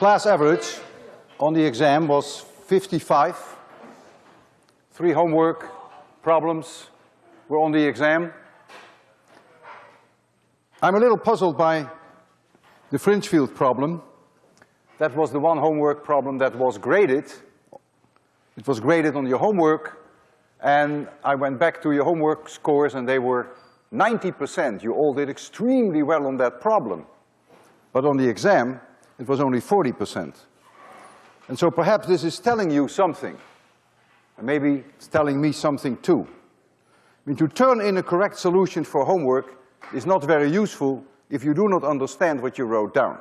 class average on the exam was 55. Three homework problems were on the exam. I'm a little puzzled by the fringe field problem. That was the one homework problem that was graded. It was graded on your homework, and I went back to your homework scores and they were ninety percent. You all did extremely well on that problem. But on the exam, it was only forty percent. And so perhaps this is telling you something. And maybe it's telling me something too. I mean, to turn in a correct solution for homework is not very useful if you do not understand what you wrote down.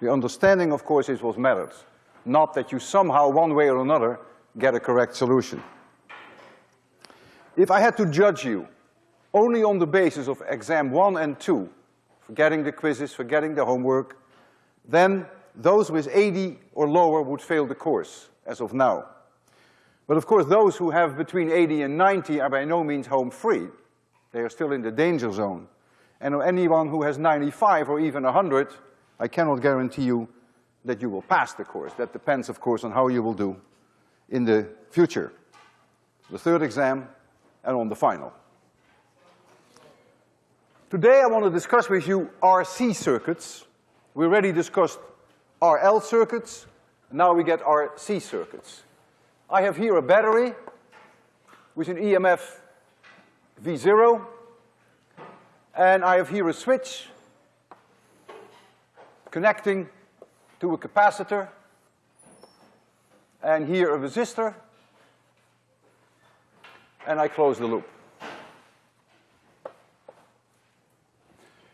The understanding, of course, is what matters, not that you somehow, one way or another, get a correct solution. If I had to judge you only on the basis of exam one and two, forgetting the quizzes, forgetting the homework, then those with 80 or lower would fail the course, as of now. But of course, those who have between 80 and 90 are by no means home free. They are still in the danger zone. And anyone who has 95 or even 100, I cannot guarantee you that you will pass the course. That depends, of course, on how you will do in the future. The third exam and on the final. Today I want to discuss with you RC circuits. We already discussed RL circuits, now we get RC circuits. I have here a battery with an EMF V0, and I have here a switch connecting to a capacitor, and here a resistor, and I close the loop.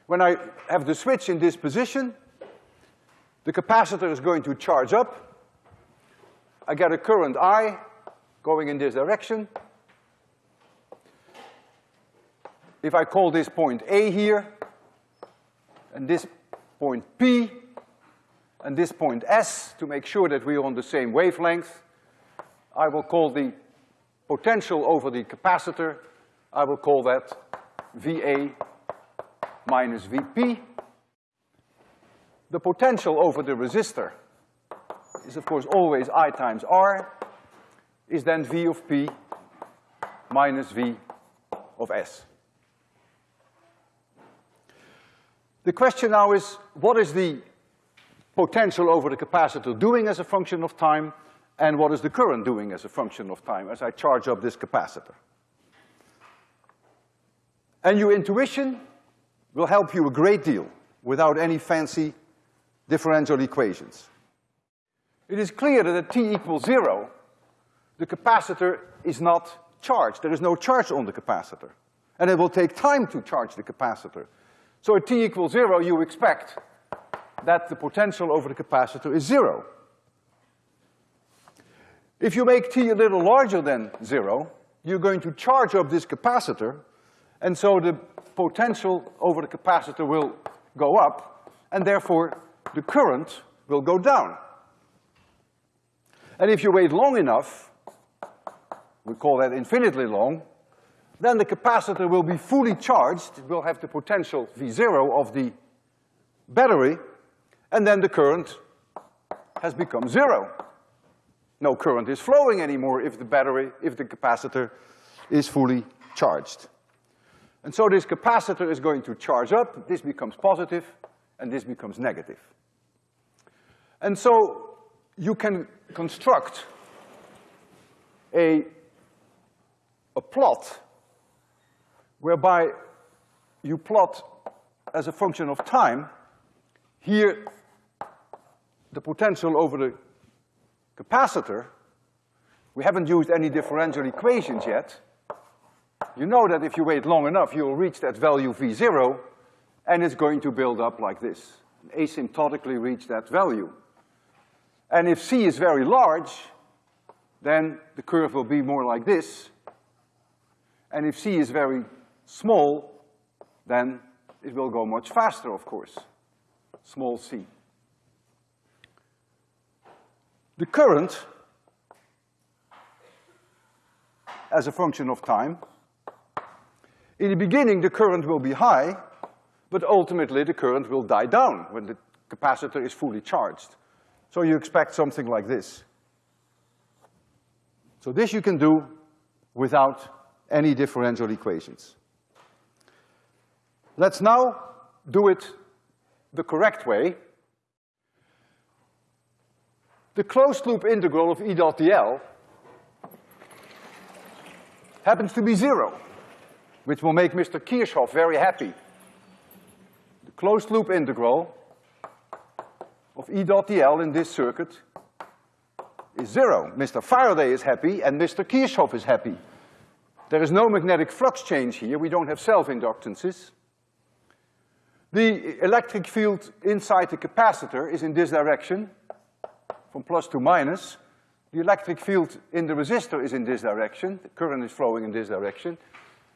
When I have the switch in this position, the capacitor is going to charge up. I get a current I going in this direction. If I call this point A here, and this point P, and this point S, to make sure that we are on the same wavelength, I will call the potential over the capacitor, I will call that VA minus VP. The potential over the resistor is of course always I times R, is then V of P minus V of S. The question now is, what is the potential over the capacitor doing as a function of time, and what is the current doing as a function of time as I charge up this capacitor? And your intuition will help you a great deal without any fancy differential equations. It is clear that at t equals zero, the capacitor is not charged. There is no charge on the capacitor. And it will take time to charge the capacitor. So at t equals zero, you expect that the potential over the capacitor is zero. If you make t a little larger than zero, you're going to charge up this capacitor, and so the potential over the capacitor will go up, and therefore the current will go down. And if you wait long enough, we call that infinitely long, then the capacitor will be fully charged, it will have the potential V zero of the battery, and then the current has become zero. No current is flowing anymore if the battery, if the capacitor is fully charged. And so this capacitor is going to charge up, this becomes positive, and this becomes negative. And so you can construct a, a plot whereby you plot as a function of time, here the potential over the capacitor, we haven't used any differential equations yet. You know that if you wait long enough, you'll reach that value V zero, and it's going to build up like this, asymptotically reach that value. And if C is very large, then the curve will be more like this. And if C is very small, then it will go much faster, of course, small c. The current, as a function of time, in the beginning the current will be high, but ultimately the current will die down when the capacitor is fully charged. So you expect something like this. So this you can do without any differential equations. Let's now do it the correct way. The closed loop integral of E dot dl happens to be zero, which will make Mr. Kirchhoff very happy. Closed loop integral of E dot dl in this circuit is zero. Mr. Faraday is happy and Mr. Kirchhoff is happy. There is no magnetic flux change here, we don't have self-inductances. The electric field inside the capacitor is in this direction, from plus to minus. The electric field in the resistor is in this direction, the current is flowing in this direction.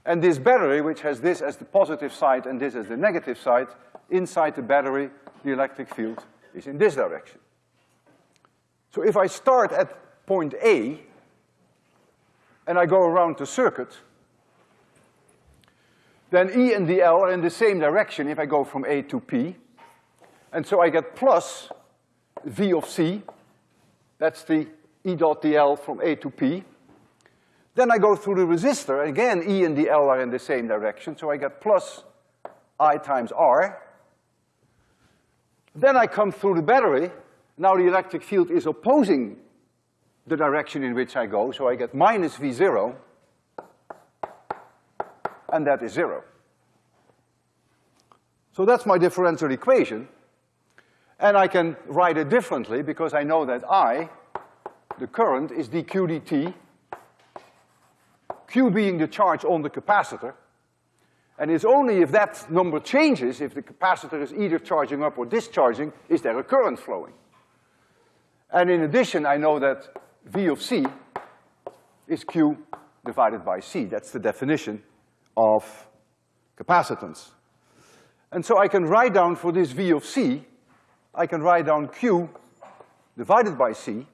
And this battery, which has this as the positive side and this as the negative side, inside the battery, the electric field is in this direction. So if I start at point A, and I go around the circuit, then E and dl are in the same direction if I go from A to P. And so I get plus V of C, that's the E dot dl from A to P. Then I go through the resistor, again E and dl are in the same direction, so I get plus I times R. Then I come through the battery, now the electric field is opposing the direction in which I go, so I get minus V zero, and that is zero. So that's my differential equation, and I can write it differently because I know that I, the current, is dq dt, Q being the charge on the capacitor, and it's only if that number changes, if the capacitor is either charging up or discharging, is there a current flowing. And in addition, I know that V of C is Q divided by C. That's the definition of capacitance. And so I can write down for this V of C, I can write down Q divided by C.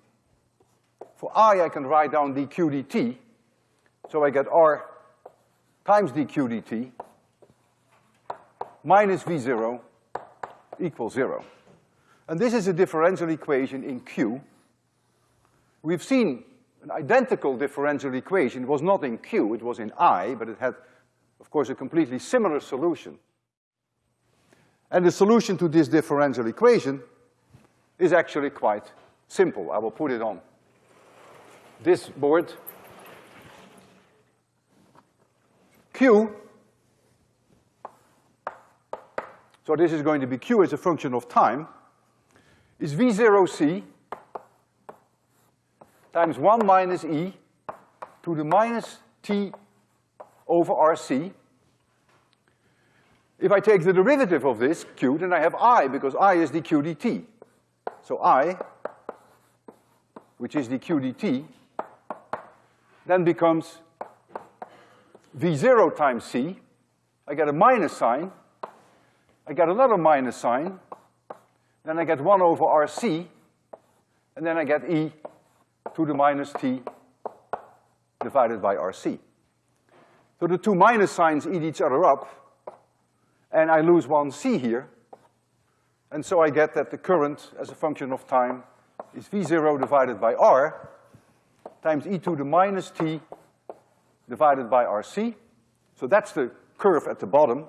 For I, I can write down dq dt. So I get R times dq dt minus V zero equals zero. And this is a differential equation in Q We've seen an identical differential equation. It was not in Q, it was in I, but it had, of course, a completely similar solution. And the solution to this differential equation is actually quite simple. I will put it on this board. Q, so this is going to be Q as a function of time, is V zero C times one minus E to the minus T over RC. If I take the derivative of this Q, then I have I, because I is dq dt. So I, which is dq dt, then becomes V zero times C. I get a minus sign. I get another minus sign. Then I get one over RC, and then I get E to the minus t divided by RC. So the two minus signs eat each other up, and I lose one C here, and so I get that the current as a function of time is V zero divided by R times e to the minus t divided by RC. So that's the curve at the bottom.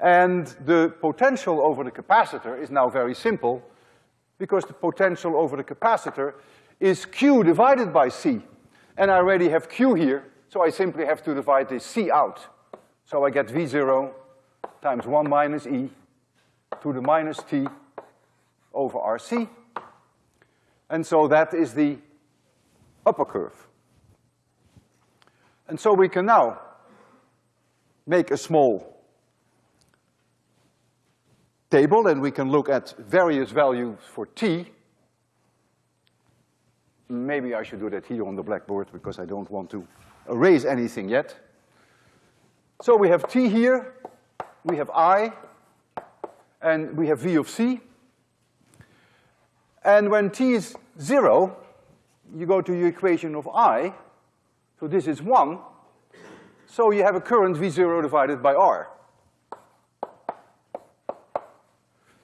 And the potential over the capacitor is now very simple because the potential over the capacitor is Q divided by C. And I already have Q here, so I simply have to divide this C out. So I get V zero times one minus E to the minus T over RC. And so that is the upper curve. And so we can now make a small table and we can look at various values for T Maybe I should do that here on the blackboard because I don't want to erase anything yet. So we have T here, we have I, and we have V of C. And when T is zero, you go to your equation of I, so this is one, so you have a current V zero divided by R.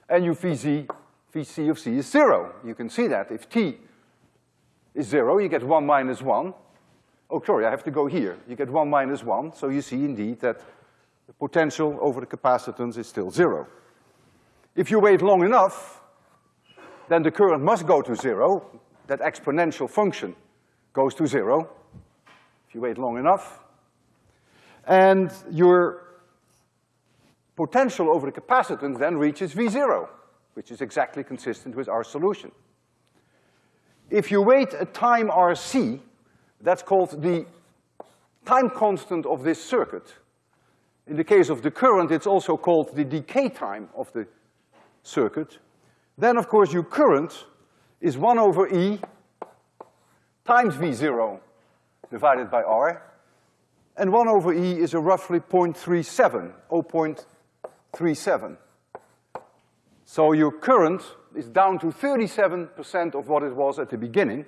And you VZ Vc of c is zero. You can see that. If t is zero, you get one minus one. Oh, sorry, I have to go here. You get one minus one, so you see indeed that the potential over the capacitance is still zero. If you wait long enough, then the current must go to zero. That exponential function goes to zero if you wait long enough. And your potential over the capacitance then reaches V zero, which is exactly consistent with our solution. If you wait a time RC, that's called the time constant of this circuit. In the case of the current, it's also called the decay time of the circuit. Then, of course, your current is one over E times V zero divided by R. And one over E is a roughly 0.37, 0.37. So your current is down to thirty-seven percent of what it was at the beginning.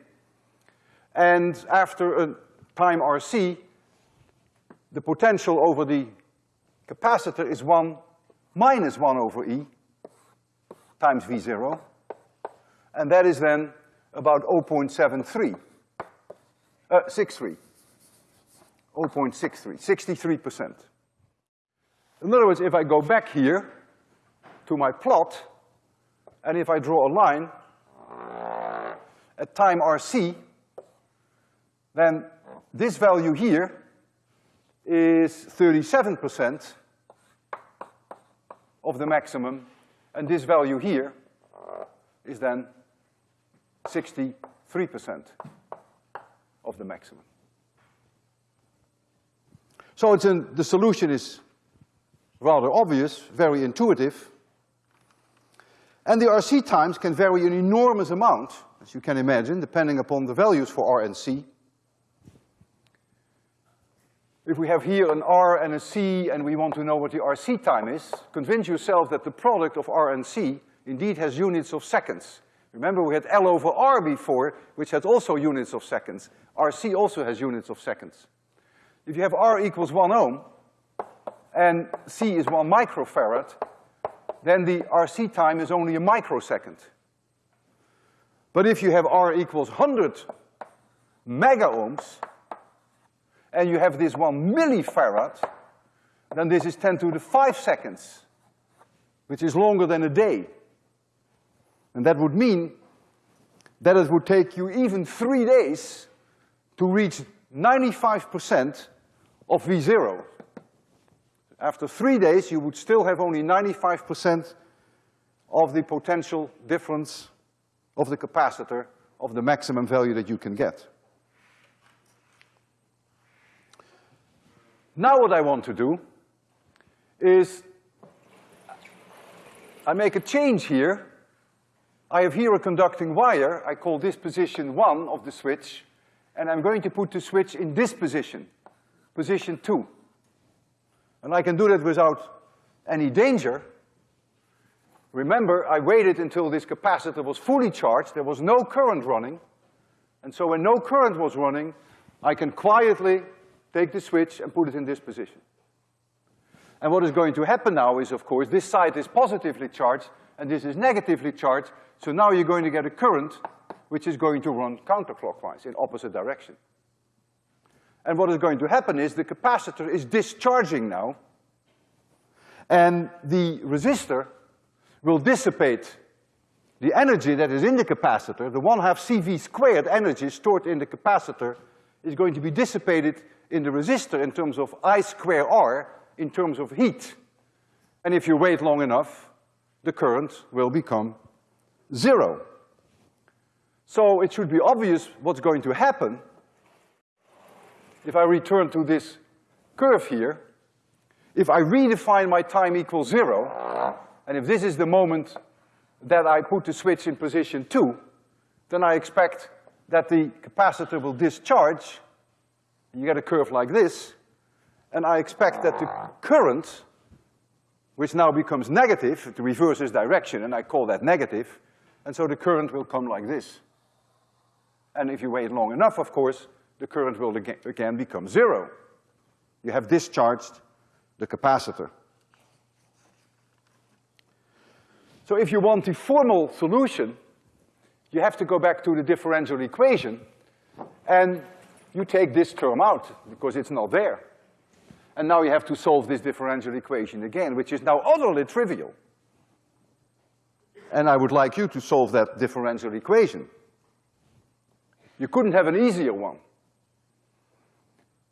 And after a time RC, the potential over the capacitor is one minus one over E times V zero. And that is then about 0.73, uh, 63, 0.63, 63 percent. In other words, if I go back here to my plot, and if I draw a line at time RC, then this value here is thirty-seven percent of the maximum, and this value here is then sixty-three percent of the maximum. So it's in, the solution is rather obvious, very intuitive, and the RC times can vary an enormous amount, as you can imagine, depending upon the values for R and C. If we have here an R and a C and we want to know what the RC time is, convince yourself that the product of R and C indeed has units of seconds. Remember we had L over R before, which had also units of seconds. RC also has units of seconds. If you have R equals one ohm, and C is one microfarad, then the RC time is only a microsecond. But if you have R equals hundred mega ohms, and you have this one millifarad, then this is ten to the five seconds, which is longer than a day. And that would mean that it would take you even three days to reach ninety-five percent of V zero. After three days, you would still have only ninety-five percent of the potential difference of the capacitor of the maximum value that you can get. Now what I want to do is I make a change here. I have here a conducting wire. I call this position one of the switch, and I'm going to put the switch in this position, position two. And I can do that without any danger. Remember, I waited until this capacitor was fully charged, there was no current running, and so when no current was running, I can quietly take the switch and put it in this position. And what is going to happen now is, of course, this side is positively charged and this is negatively charged, so now you're going to get a current which is going to run counterclockwise in opposite direction. And what is going to happen is the capacitor is discharging now, and the resistor will dissipate the energy that is in the capacitor, the one half CV squared energy stored in the capacitor is going to be dissipated in the resistor in terms of I square R in terms of heat. And if you wait long enough, the current will become zero. So it should be obvious what's going to happen if I return to this curve here. If I redefine my time equals zero, and if this is the moment that I put the switch in position two, then I expect that the capacitor will discharge you get a curve like this, and I expect that the current, which now becomes negative, it reverses direction, and I call that negative, and so the current will come like this. And if you wait long enough, of course, the current will again become zero. You have discharged the capacitor. So if you want the formal solution, you have to go back to the differential equation, and you take this term out, because it's not there. And now you have to solve this differential equation again, which is now utterly trivial. And I would like you to solve that differential equation. You couldn't have an easier one.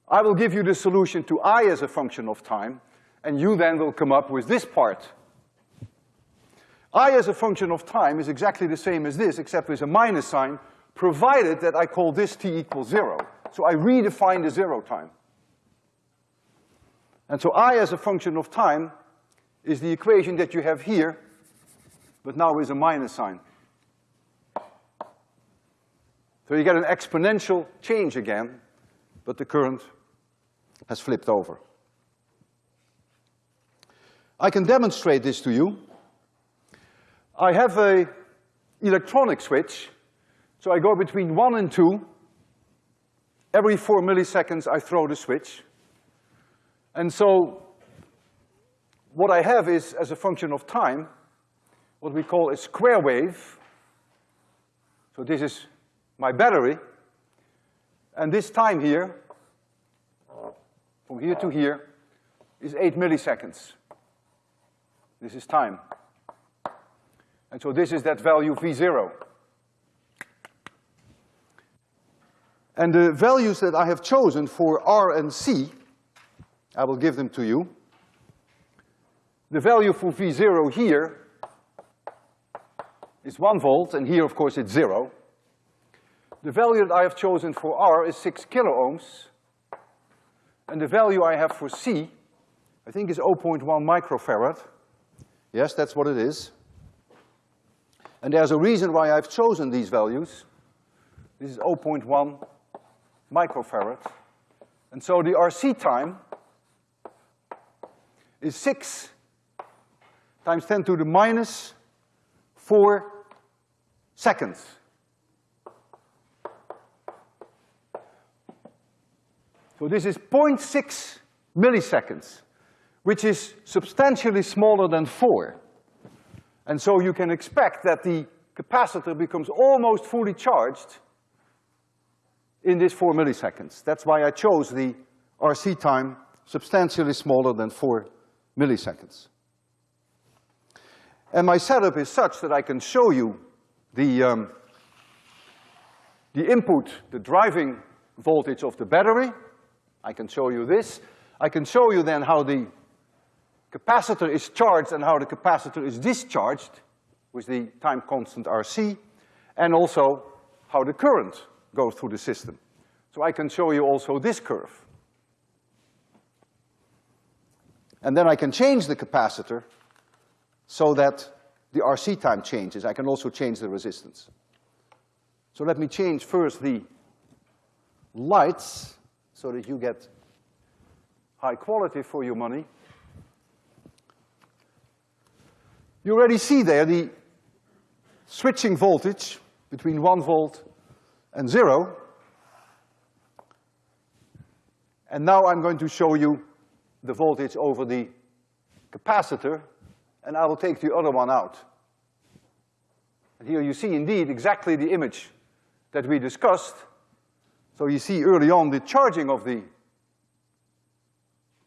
I will give you the solution to i as a function of time, and you then will come up with this part. i as a function of time is exactly the same as this, except with a minus sign, provided that I call this t equals zero. So I redefine the zero time. And so i as a function of time is the equation that you have here, but now with a minus sign. So you get an exponential change again, but the current has flipped over. I can demonstrate this to you. I have a electronic switch, so I go between one and two. Every four milliseconds I throw the switch. And so what I have is, as a function of time, what we call a square wave. So this is my battery. And this time here, from here to here, is eight milliseconds. This is time. And so this is that value V zero. And the values that I have chosen for R and C I will give them to you. The value for V zero here is one volt, and here, of course, it's zero. The value that I have chosen for R is six kilo ohms, and the value I have for C, I think is 0.1 microfarad. Yes, that's what it is. And there's a reason why I've chosen these values. This is 0.1 microfarad. And so the RC time is six times ten to the minus four seconds. So this is 0.6 milliseconds, which is substantially smaller than four. And so you can expect that the capacitor becomes almost fully charged in this four milliseconds. That's why I chose the RC time substantially smaller than four milliseconds. And my setup is such that I can show you the, um, the input, the driving voltage of the battery. I can show you this. I can show you then how the capacitor is charged and how the capacitor is discharged with the time constant RC, and also how the current goes through the system. So I can show you also this curve. And then I can change the capacitor so that the RC time changes. I can also change the resistance. So let me change first the lights so that you get high quality for your money. You already see there the switching voltage between one volt and zero. And now I'm going to show you the voltage over the capacitor, and I will take the other one out. And here you see indeed exactly the image that we discussed. So you see early on the charging of the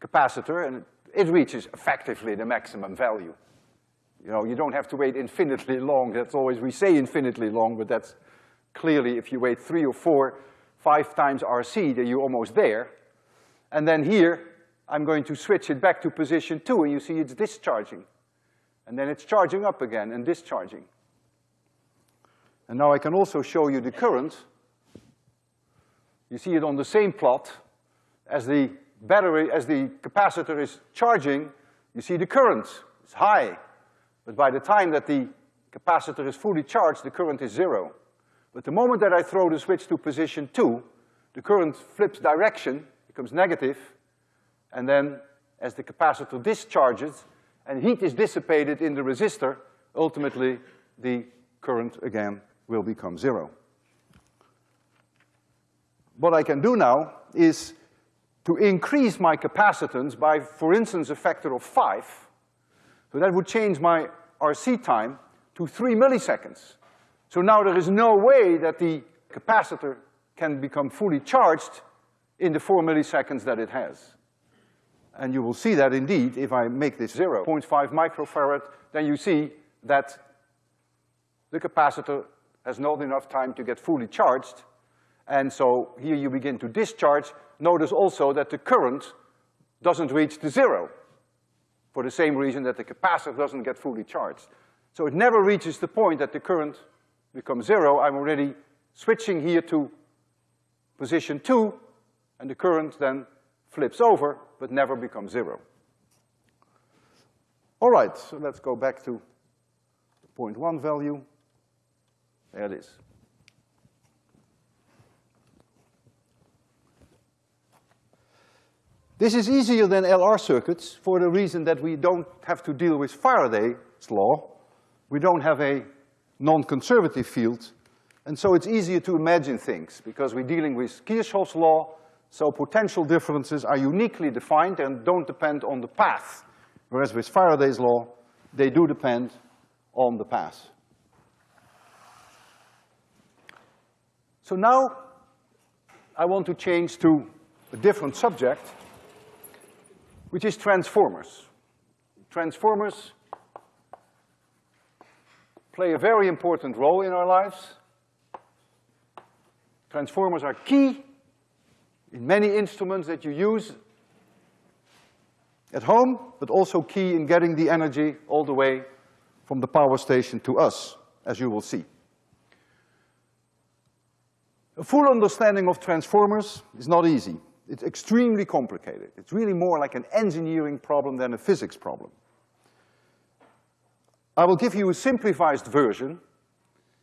capacitor, and it reaches effectively the maximum value. You know, you don't have to wait infinitely long. That's always, we say infinitely long, but that's clearly if you wait three or four, five times RC, then you're almost there. And then here, I'm going to switch it back to position two, and you see it's discharging. And then it's charging up again and discharging. And now I can also show you the current. You see it on the same plot as the battery, as the capacitor is charging, you see the current is high. But by the time that the capacitor is fully charged, the current is zero. But the moment that I throw the switch to position two, the current flips direction, becomes negative, and then as the capacitor discharges and heat is dissipated in the resistor, ultimately the current again will become zero. What I can do now is to increase my capacitance by, for instance, a factor of five. So that would change my RC time, to three milliseconds. So now there is no way that the capacitor can become fully charged in the four milliseconds that it has. And you will see that indeed, if I make this 0.5 microfarad, then you see that the capacitor has not enough time to get fully charged, and so here you begin to discharge. Notice also that the current doesn't reach the zero, for the same reason that the capacitor doesn't get fully charged. So it never reaches the point that the current becomes zero. I'm already switching here to position two, and the current then flips over, but never becomes zero. All right, so let's go back to the 0.1 value. There it is. This is easier than LR circuits for the reason that we don't have to deal with Faraday's law. We don't have a non-conservative field, and so it's easier to imagine things because we're dealing with Kirchhoff's law, so potential differences are uniquely defined and don't depend on the path. Whereas with Faraday's law, they do depend on the path. So now I want to change to a different subject, which is transformers. Transformers play a very important role in our lives. Transformers are key in many instruments that you use at home, but also key in getting the energy all the way from the power station to us, as you will see. A full understanding of transformers is not easy. It's extremely complicated. It's really more like an engineering problem than a physics problem. I will give you a simplified version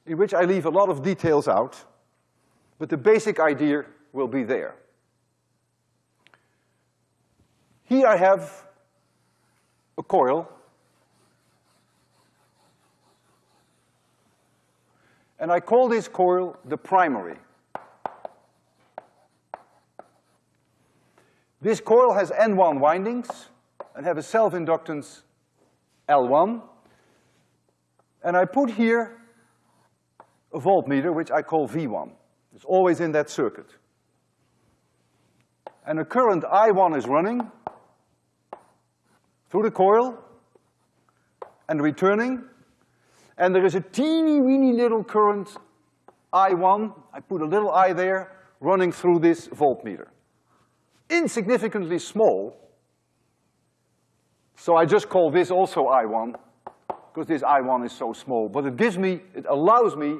in which I leave a lot of details out, but the basic idea will be there. Here I have a coil and I call this coil the primary. This coil has N1 windings and have a self-inductance L1. And I put here a voltmeter, which I call V1. It's always in that circuit. And a current I1 is running through the coil and returning. And there is a teeny weeny little current I1, I put a little I there, running through this voltmeter insignificantly small. So I just call this also I1, because this I1 is so small. But it gives me, it allows me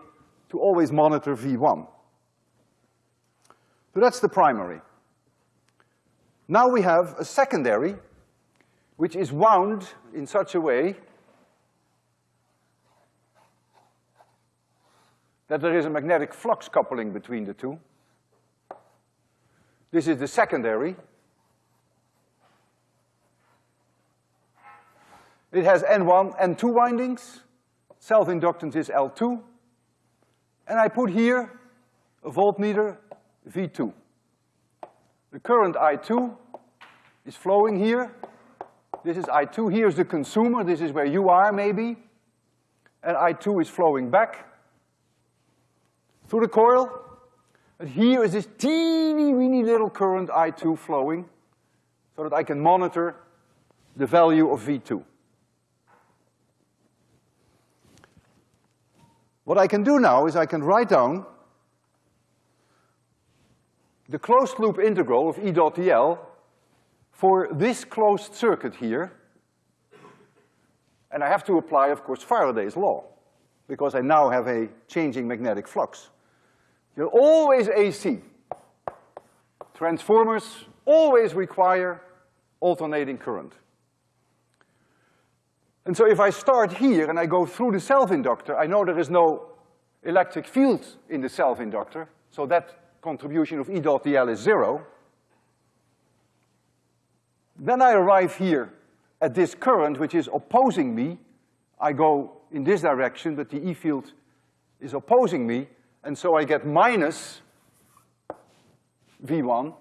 to always monitor V1. So that's the primary. Now we have a secondary, which is wound in such a way that there is a magnetic flux coupling between the two. This is the secondary. It has N1, N2 windings. Self-inductance is L2. And I put here a voltmeter, V2. The current I2 is flowing here. This is I2, here's the consumer, this is where you are maybe. And I2 is flowing back through the coil. But here is this teeny weeny little current I2 flowing so that I can monitor the value of V2. What I can do now is I can write down the closed loop integral of E dot dl for this closed circuit here. And I have to apply, of course, Faraday's law, because I now have a changing magnetic flux. You're always AC. Transformers always require alternating current. And so if I start here and I go through the self-inductor, I know there is no electric field in the self-inductor, so that contribution of E dot dl is zero. Then I arrive here at this current which is opposing me. I go in this direction, but the E field is opposing me, and so I get minus V1.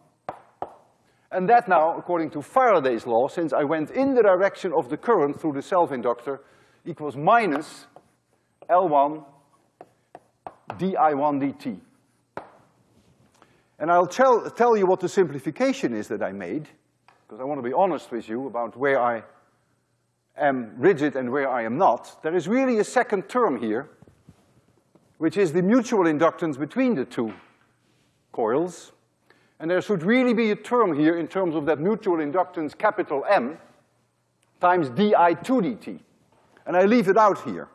And that now, according to Faraday's law, since I went in the direction of the current through the self-inductor, equals minus L1 di1 dt. And I'll tell, tell you what the simplification is that I made, because I want to be honest with you about where I am rigid and where I am not. There is really a second term here, which is the mutual inductance between the two coils. And there should really be a term here in terms of that mutual inductance capital M times di2 dt. And I leave it out here.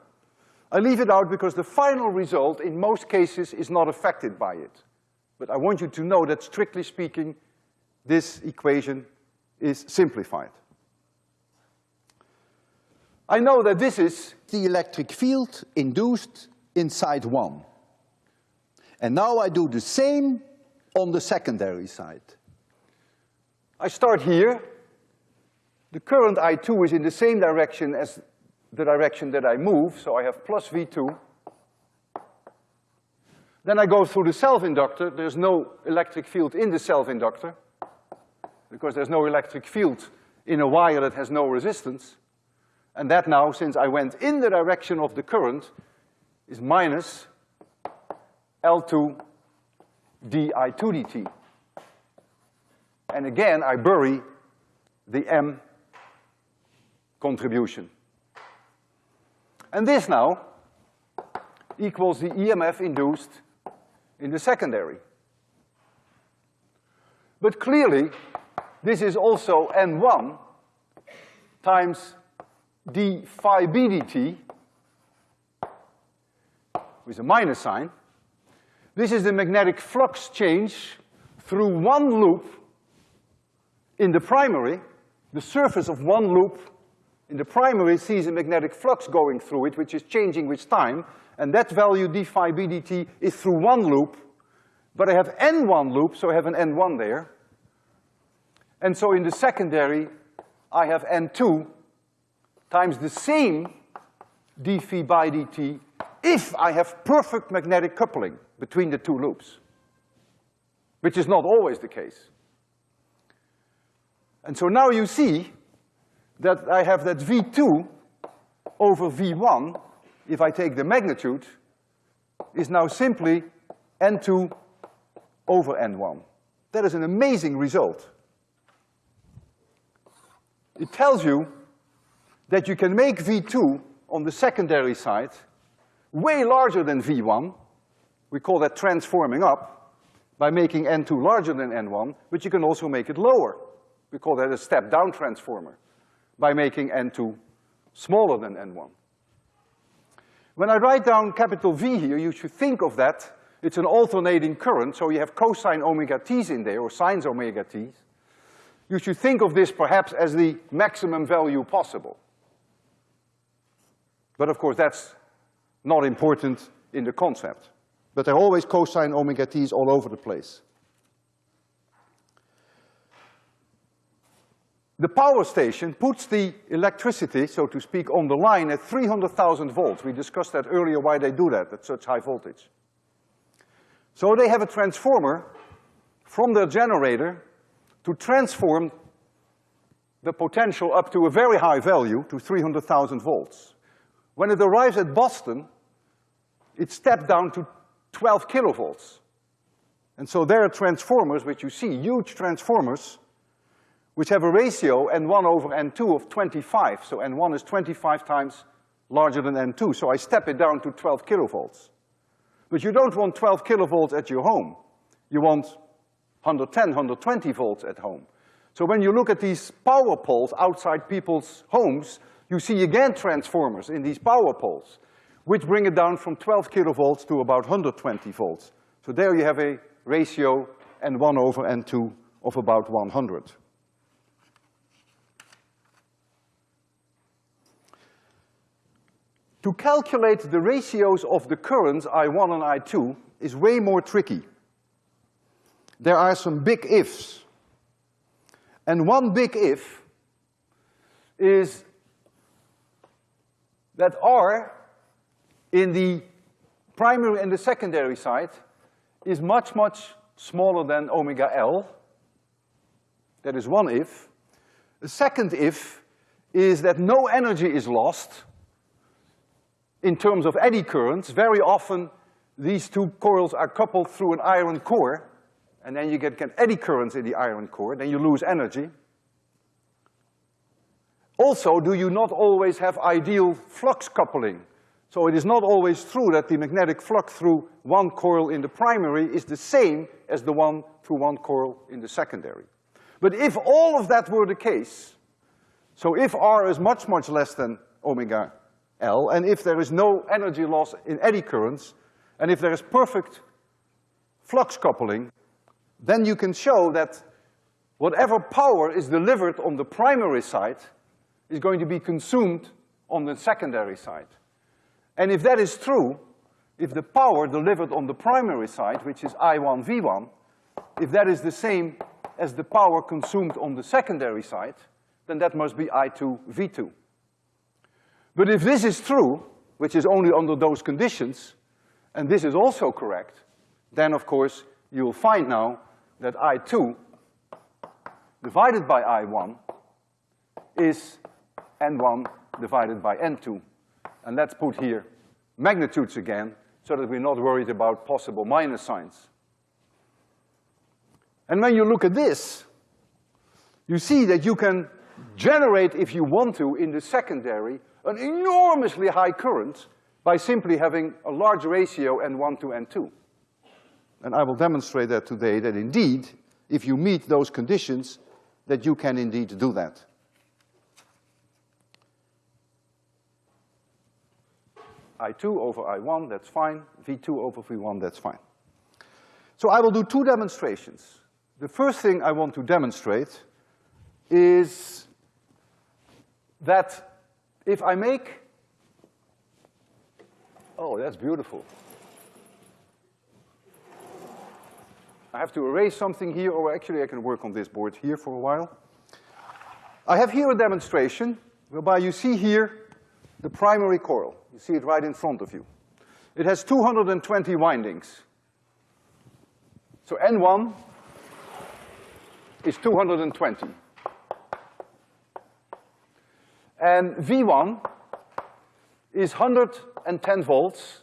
I leave it out because the final result in most cases is not affected by it. But I want you to know that strictly speaking, this equation is simplified. I know that this is the electric field induced inside one. And now I do the same on the secondary side. I start here. The current I2 is in the same direction as the direction that I move, so I have plus V2. Then I go through the self-inductor. There's no electric field in the self-inductor because there's no electric field in a wire that has no resistance. And that now, since I went in the direction of the current, is minus L2 di2 dt. And again, I bury the M contribution. And this now equals the EMF induced in the secondary. But clearly, this is also N1 times d phi b dt with a minus sign. This is the magnetic flux change through one loop in the primary. The surface of one loop in the primary sees a magnetic flux going through it, which is changing with time, and that value d phi b dt is through one loop, but I have n1 loops, so I have an n1 there. And so in the secondary, I have n2 times the same d phi by dt if I have perfect magnetic coupling between the two loops, which is not always the case. And so now you see that I have that V2 over V1 if I take the magnitude, is now simply N2 over N1. That is an amazing result. It tells you that you can make V2 on the secondary side way larger than V1. We call that transforming up by making N2 larger than N1, but you can also make it lower. We call that a step-down transformer by making N2 smaller than N1. When I write down capital V here, you should think of that, it's an alternating current, so you have cosine omega t's in there, or sines omega t's. You should think of this perhaps as the maximum value possible. But of course, that's not important in the concept. But there are always cosine omega t's all over the place. The power station puts the electricity, so to speak, on the line at 300,000 volts. We discussed that earlier, why they do that at such high voltage. So they have a transformer from their generator to transform the potential up to a very high value, to 300,000 volts. When it arrives at Boston, it stepped down to 12 kilovolts. And so there are transformers, which you see, huge transformers, which have a ratio N1 over N2 of 25. So N1 is 25 times larger than N2, so I step it down to 12 kilovolts. But you don't want 12 kilovolts at your home. You want 110, 120 volts at home. So when you look at these power poles outside people's homes, you see again transformers in these power poles, which bring it down from 12 kilovolts to about 120 volts. So there you have a ratio N1 over N2 of about 100. To calculate the ratios of the currents I1 and I2 is way more tricky. There are some big ifs. And one big if is that R in the primary and the secondary side is much, much smaller than omega L. That is one if. The second if is that no energy is lost in terms of eddy currents, very often these two coils are coupled through an iron core, and then you get, get eddy currents in the iron core, then you lose energy. Also, do you not always have ideal flux coupling? So it is not always true that the magnetic flux through one coil in the primary is the same as the one through one coil in the secondary. But if all of that were the case, so if R is much, much less than omega L, and if there is no energy loss in eddy currents, and if there is perfect flux coupling, then you can show that whatever power is delivered on the primary side is going to be consumed on the secondary side. And if that is true, if the power delivered on the primary side, which is I1 V1, if that is the same as the power consumed on the secondary side, then that must be I2 V2. But if this is true, which is only under those conditions, and this is also correct, then of course you'll find now that I2 divided by I1 is N1 divided by N2. And let's put here magnitudes again so that we're not worried about possible minus signs. And when you look at this, you see that you can generate, if you want to, in the secondary, an enormously high current by simply having a large ratio N1 to N2. And I will demonstrate that today, that indeed, if you meet those conditions, that you can indeed do that. I2 over I1, that's fine. V2 over V1, that's fine. So I will do two demonstrations. The first thing I want to demonstrate is that if I make, oh, that's beautiful. I have to erase something here, or actually I can work on this board here for a while. I have here a demonstration whereby you see here the primary coil. You see it right in front of you. It has 220 windings. So N1 is 220. And V1 is 110 volts,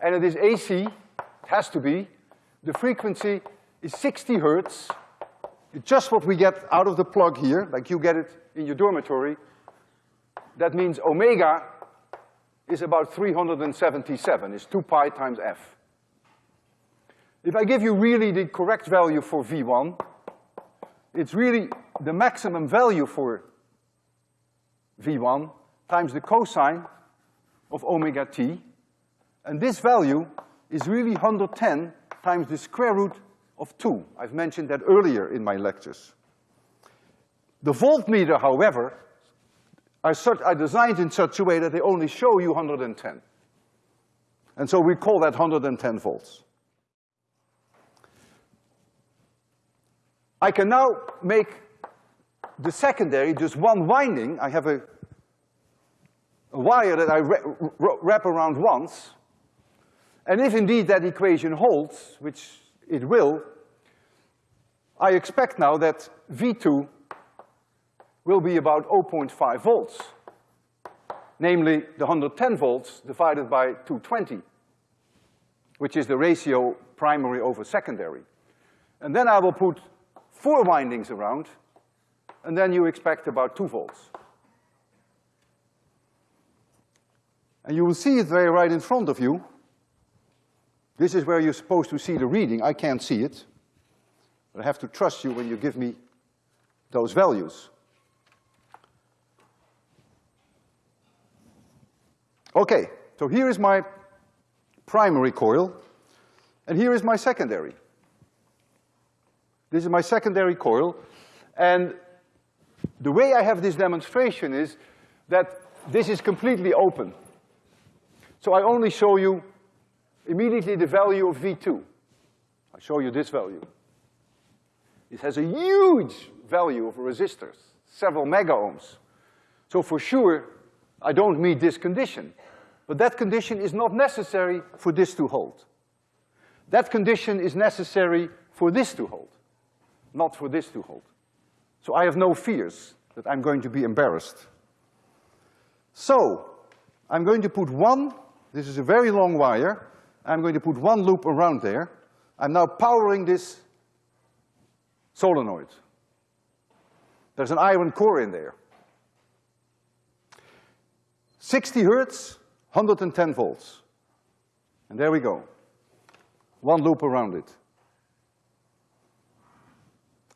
and it is AC, it has to be. The frequency is 60 hertz. It's just what we get out of the plug here, like you get it in your dormitory. That means omega is about 377, is two pi times f. If I give you really the correct value for V1, it's really the maximum value for V1 times the cosine of omega t, and this value is really 110 times the square root of two. I've mentioned that earlier in my lectures. The voltmeter, however, are, such, are designed in such a way that they only show you 110. And so we call that 110 volts. I can now make the secondary just one winding. I have a, a wire that I wrap around once. And if indeed that equation holds, which it will, I expect now that V2 will be about 0.5 volts, namely the 110 volts divided by 220, which is the ratio primary over secondary. And then I will put four windings around, and then you expect about two volts. And you will see it very right in front of you. This is where you're supposed to see the reading. I can't see it. But I have to trust you when you give me those values. Okay, so here is my primary coil, and here is my secondary. This is my secondary coil, and the way I have this demonstration is that this is completely open. So I only show you immediately the value of V2. I show you this value. It has a huge value of resistors, several mega ohms. So for sure, I don't meet this condition. But that condition is not necessary for this to hold. That condition is necessary for this to hold, not for this to hold. So I have no fears that I'm going to be embarrassed. So, I'm going to put one, this is a very long wire, I'm going to put one loop around there. I'm now powering this solenoid. There's an iron core in there. 60 hertz, 110 volts. And there we go. One loop around it.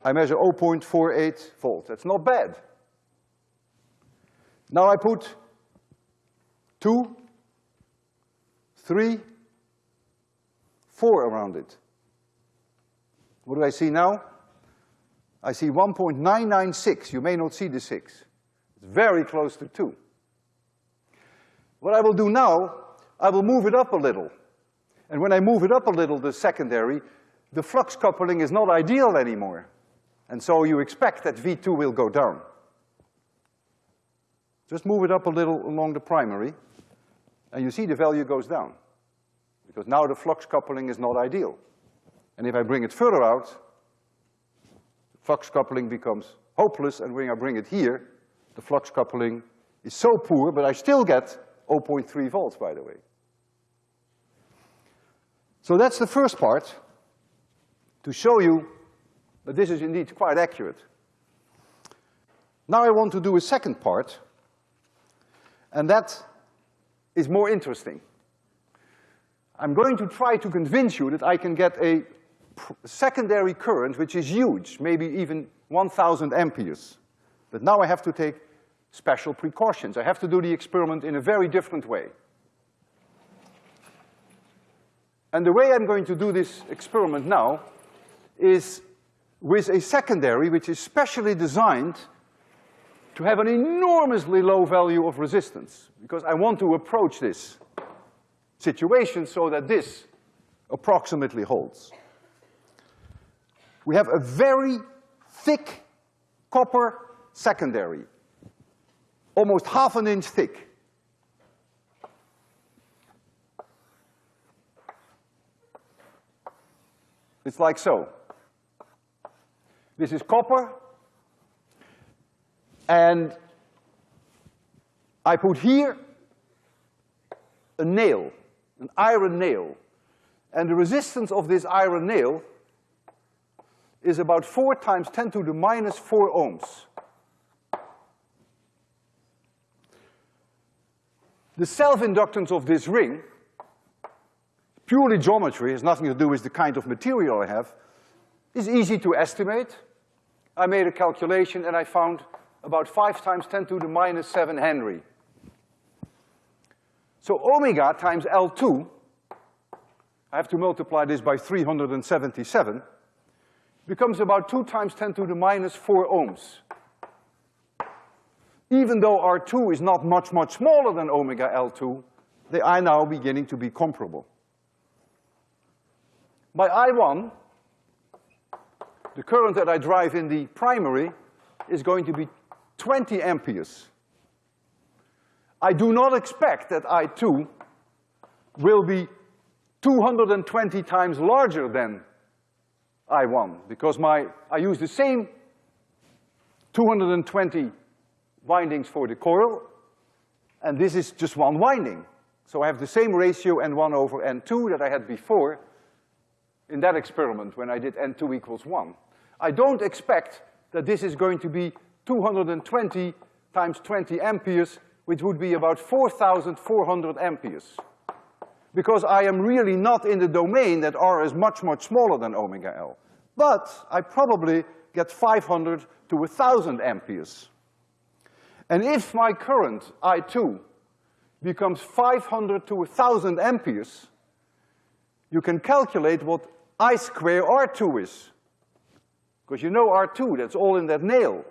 I measure 0.48 volts. That's not bad. Now I put two, three, four around it. What do I see now? I see 1.996. You may not see the six. It's very close to two. What I will do now, I will move it up a little. And when I move it up a little, the secondary, the flux coupling is not ideal anymore. And so you expect that V2 will go down. Just move it up a little along the primary, and you see the value goes down. Because now the flux coupling is not ideal. And if I bring it further out, flux coupling becomes hopeless, and when I bring it here, the flux coupling is so poor, but I still get 0.3 volts, by the way. So that's the first part, to show you that this is indeed quite accurate. Now I want to do a second part, and that is more interesting. I'm going to try to convince you that I can get a secondary current which is huge, maybe even 1,000 amperes. But now I have to take special precautions. I have to do the experiment in a very different way. And the way I'm going to do this experiment now is with a secondary which is specially designed to have an enormously low value of resistance, because I want to approach this situation so that this approximately holds. We have a very thick copper secondary, almost half an inch thick. It's like so. This is copper, and I put here a nail, an iron nail. And the resistance of this iron nail is about four times ten to the minus four ohms. The self-inductance of this ring, purely geometry, has nothing to do with the kind of material I have, is easy to estimate. I made a calculation and I found about five times ten to the minus seven Henry. So omega times L2, I have to multiply this by three hundred and seventy-seven, becomes about two times ten to the minus four ohms even though R2 is not much, much smaller than omega L2, they are now beginning to be comparable. By I1, the current that I drive in the primary is going to be 20 amperes. I do not expect that I2 will be 220 times larger than I1, because my, I use the same 220 windings for the coil, and this is just one winding. So I have the same ratio N1 over N2 that I had before in that experiment when I did N2 equals one. I don't expect that this is going to be 220 times 20 amperes, which would be about 4,400 amperes. Because I am really not in the domain that R is much, much smaller than omega L. But I probably get 500 to 1,000 amperes. And if my current, I2, becomes 500 to 1,000 amperes, you can calculate what I square R2 is. Because you know R2, that's all in that nail.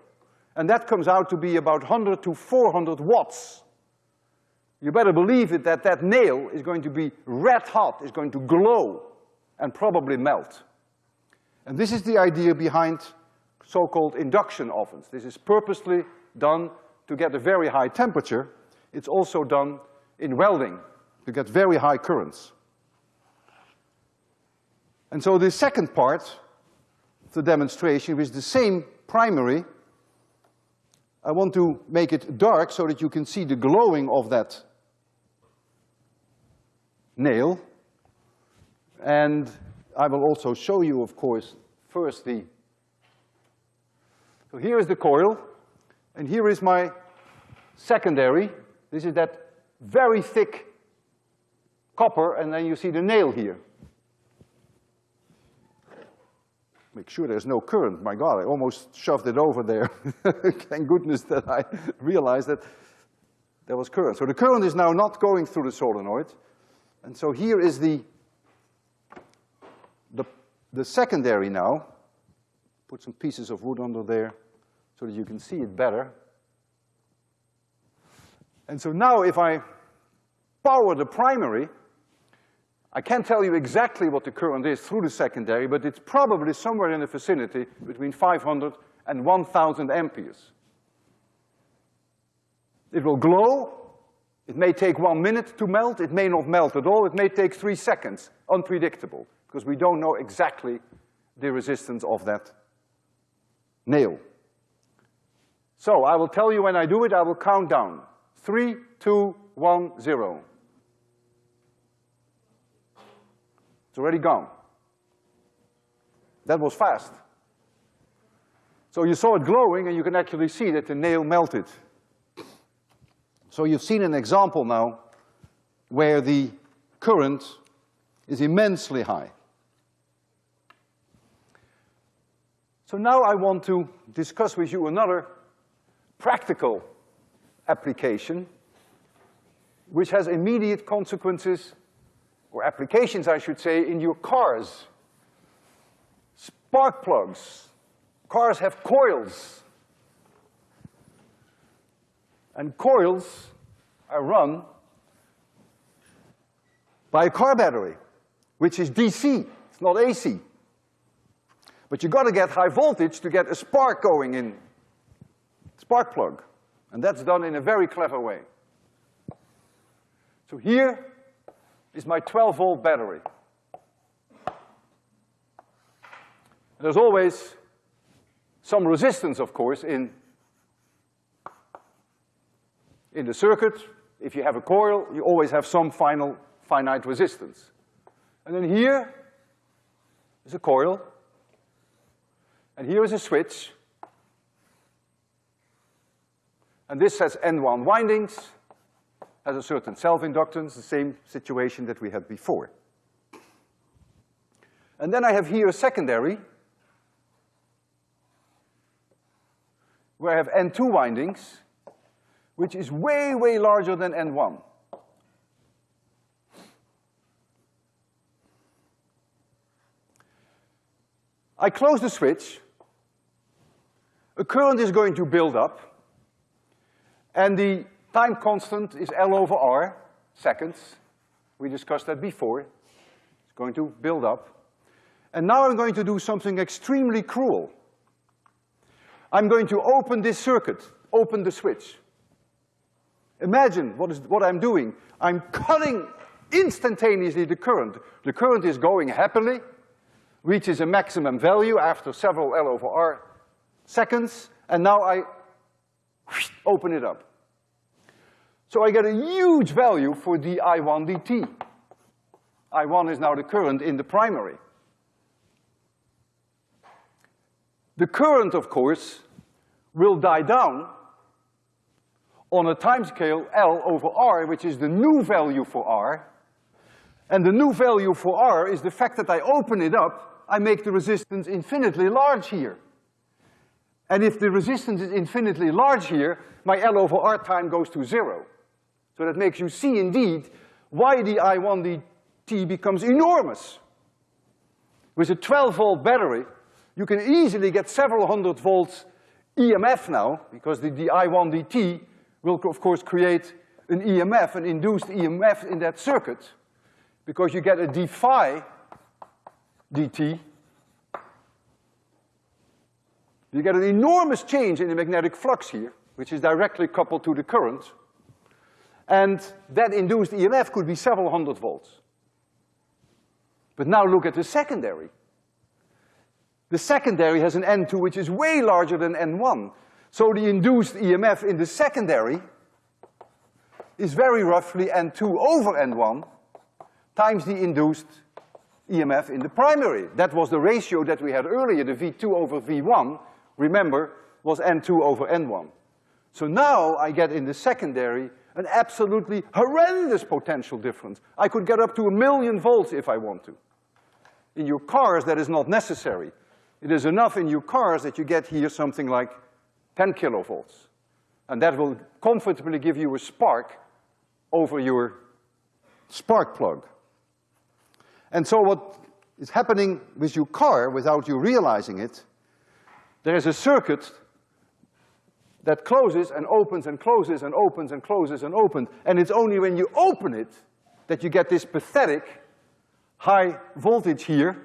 And that comes out to be about 100 to 400 watts. You better believe it that that nail is going to be red hot, is going to glow, and probably melt. And this is the idea behind so-called induction ovens. This is purposely done to get a very high temperature, it's also done in welding to get very high currents. And so the second part of the demonstration with the same primary, I want to make it dark so that you can see the glowing of that nail. And I will also show you, of course, first the, so here is the coil, and here is my secondary. This is that very thick copper, and then you see the nail here. Make sure there's no current. My God, I almost shoved it over there. Thank goodness that I realized that there was current. So the current is now not going through the solenoid. And so here is the, the, the secondary now. Put some pieces of wood under there so that you can see it better. And so now if I power the primary, I can't tell you exactly what the current is through the secondary, but it's probably somewhere in the vicinity between 500 and 1,000 amperes. It will glow. It may take one minute to melt. It may not melt at all. It may take three seconds. Unpredictable, because we don't know exactly the resistance of that nail. So I will tell you when I do it, I will count down. Three, two, one, zero. It's already gone. That was fast. So you saw it glowing and you can actually see that the nail melted. So you've seen an example now where the current is immensely high. So now I want to discuss with you another practical application which has immediate consequences, or applications I should say, in your cars. Spark plugs. Cars have coils. And coils are run by a car battery, which is DC, it's not AC. But you gotta get high voltage to get a spark going in spark plug. And that's done in a very clever way. So here is my twelve volt battery. There's always some resistance, of course, in in the circuit, if you have a coil, you always have some final finite resistance. And then here is a coil, and here is a switch. And this has N1 windings, has a certain self-inductance, the same situation that we had before. And then I have here a secondary, where I have N2 windings, which is way, way larger than N1. I close the switch, a current is going to build up, and the time constant is L over R, seconds. We discussed that before. It's going to build up. And now I'm going to do something extremely cruel. I'm going to open this circuit, open the switch. Imagine what, is, what I'm doing. I'm cutting instantaneously the current. The current is going happily, reaches a maximum value after several L over R seconds, and now I open it up. So I get a huge value for the I1 dt. I1 is now the current in the primary. The current, of course, will die down on a timescale L over R, which is the new value for R. And the new value for R is the fact that I open it up, I make the resistance infinitely large here. And if the resistance is infinitely large here, my L over R time goes to zero. So that makes you see indeed why the I1 dt becomes enormous. With a twelve volt battery, you can easily get several hundred volts EMF now, because the, the I1 dt will of course create an EMF, an induced EMF in that circuit, because you get a d phi dt. You get an enormous change in the magnetic flux here, which is directly coupled to the current, and that induced EMF could be several hundred volts. But now look at the secondary. The secondary has an N2 which is way larger than N1. So the induced EMF in the secondary is very roughly N2 over N1 times the induced EMF in the primary. That was the ratio that we had earlier, the V2 over V1, remember, was N2 over N1. So now I get in the secondary an absolutely horrendous potential difference. I could get up to a million volts if I want to. In your cars, that is not necessary. It is enough in your cars that you get here something like ten kilovolts. And that will comfortably give you a spark over your spark plug. And so what is happening with your car without you realizing it, there is a circuit that closes and opens and closes and opens and closes and opens. And it's only when you open it that you get this pathetic high voltage here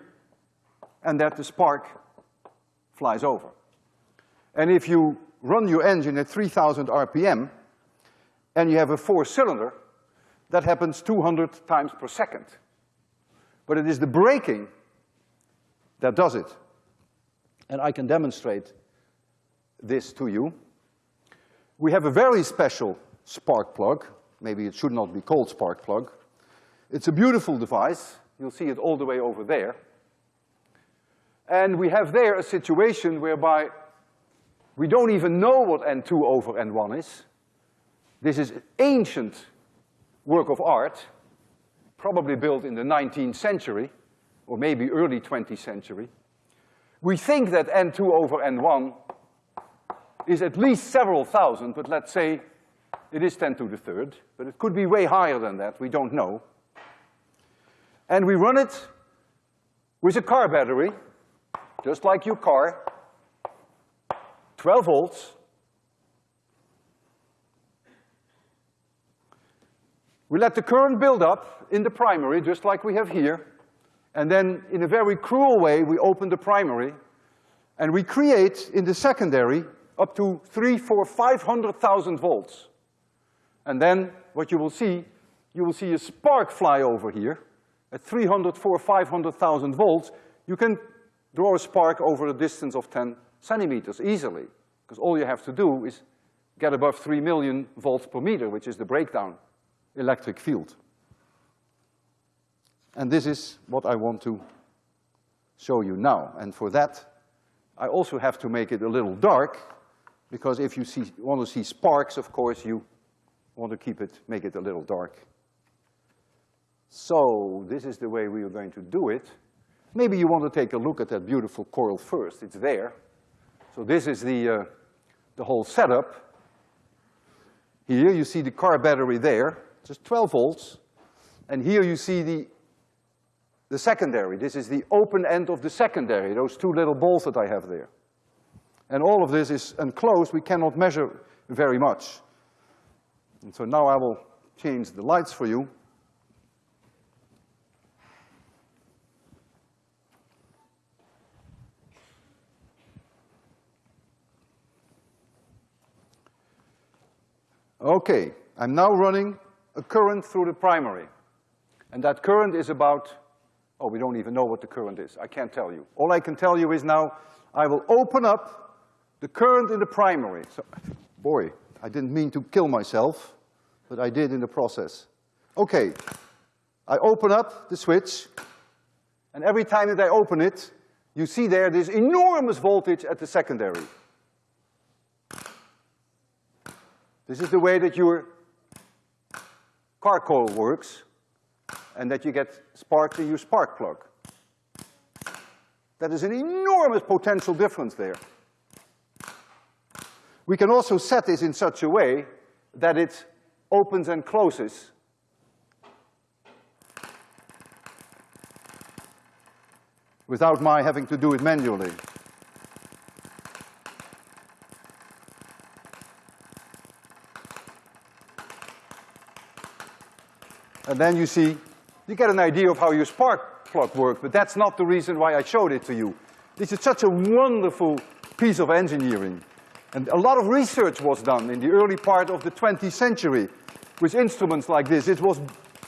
and that the spark flies over. And if you run your engine at 3,000 RPM and you have a four cylinder, that happens 200 times per second. But it is the breaking that does it. And I can demonstrate this to you. We have a very special spark plug. Maybe it should not be called spark plug. It's a beautiful device. You'll see it all the way over there. And we have there a situation whereby we don't even know what N2 over N1 is. This is ancient work of art, probably built in the 19th century, or maybe early 20th century. We think that N2 over N1 is at least several thousand, but let's say it is 10 to the third, but it could be way higher than that, we don't know. And we run it with a car battery, just like your car, 12 volts. We let the current build up in the primary, just like we have here, and then in a very cruel way, we open the primary, and we create in the secondary up to three, four, five hundred thousand volts. And then what you will see, you will see a spark fly over here at 300, 4, 500,000 volts. You can draw a spark over a distance of 10 centimeters easily, because all you have to do is get above three million volts per meter, which is the breakdown electric field. And this is what I want to show you now. And for that, I also have to make it a little dark, because if you see, want to see sparks, of course, you want to keep it, make it a little dark. So this is the way we are going to do it. Maybe you want to take a look at that beautiful coil first. It's there. So this is the, uh, the whole setup. Here you see the car battery there, just 12 volts. And here you see the, the secondary. This is the open end of the secondary, those two little balls that I have there. And all of this is enclosed. We cannot measure very much. And so now I will change the lights for you. Okay, I'm now running a current through the primary. And that current is about, oh, we don't even know what the current is. I can't tell you. All I can tell you is now I will open up the current in the primary. So, boy, I didn't mean to kill myself, but I did in the process. Okay, I open up the switch, and every time that I open it, you see there this enormous voltage at the secondary. This is the way that your car coil works, and that you get sparks in your spark plug. That is an enormous potential difference there. We can also set this in such a way that it opens and closes without my having to do it manually. And then you see, you get an idea of how your spark plug works, but that's not the reason why I showed it to you. This is such a wonderful piece of engineering. And a lot of research was done in the early part of the 20th century with instruments like this. It was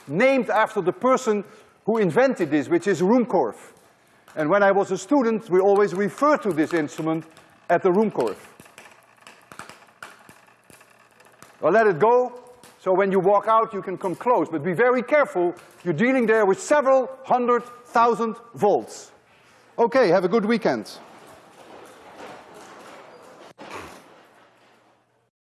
named after the person who invented this, which is Ruhmkorff. And when I was a student, we always referred to this instrument at the Ruhmkorff. I'll let it go, So when you walk out, you can come close, but be very careful. You're dealing there with several hundred thousand volts. Okay, have a good weekend.